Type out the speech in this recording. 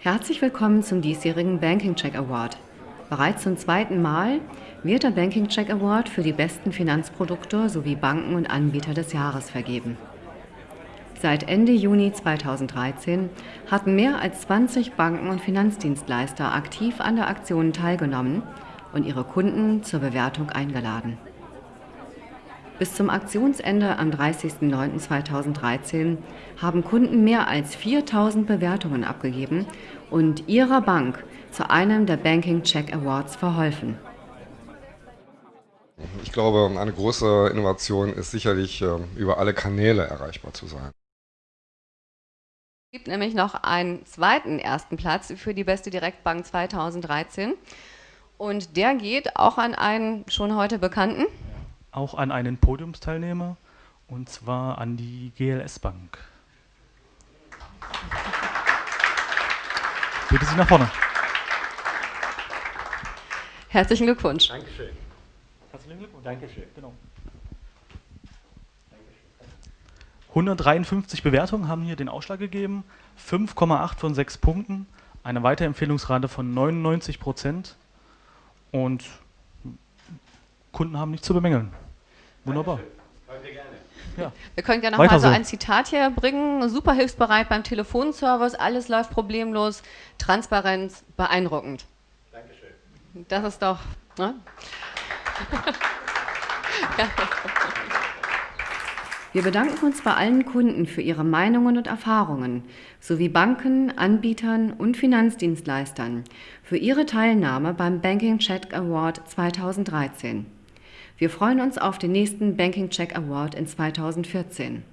Herzlich willkommen zum diesjährigen Banking Check Award. Bereits zum zweiten Mal wird der Banking Check Award für die besten Finanzprodukte sowie Banken und Anbieter des Jahres vergeben. Seit Ende Juni 2013 hatten mehr als 20 Banken und Finanzdienstleister aktiv an der Aktion teilgenommen und ihre Kunden zur Bewertung eingeladen. Bis zum Aktionsende am 30.09.2013 haben Kunden mehr als 4000 Bewertungen abgegeben und ihrer Bank zu einem der Banking Check Awards verholfen. Ich glaube, eine große Innovation ist sicherlich, ähm, über alle Kanäle erreichbar zu sein. Es gibt nämlich noch einen zweiten ersten Platz für die beste Direktbank 2013 und der geht auch an einen schon heute bekannten auch an einen Podiumsteilnehmer und zwar an die GLS Bank. Bitte Sie nach vorne. Herzlichen Glückwunsch. Dankeschön. Herzlichen Glückwunsch. Dankeschön. Genau. 153 Bewertungen haben hier den Ausschlag gegeben, 5,8 von 6 Punkten, eine Weiterempfehlungsrate von 99 Prozent und Kunden haben nichts zu bemängeln. Wunderbar. Ja. Wir können gerne noch mal so, so ein Zitat hier bringen. Super hilfsbereit beim Telefonservice, alles läuft problemlos, Transparenz beeindruckend. Dankeschön. Das ist doch. Ne? Wir bedanken uns bei allen Kunden für ihre Meinungen und Erfahrungen, sowie Banken, Anbietern und Finanzdienstleistern für ihre Teilnahme beim Banking Check Award 2013. Wir freuen uns auf den nächsten Banking Check Award in 2014.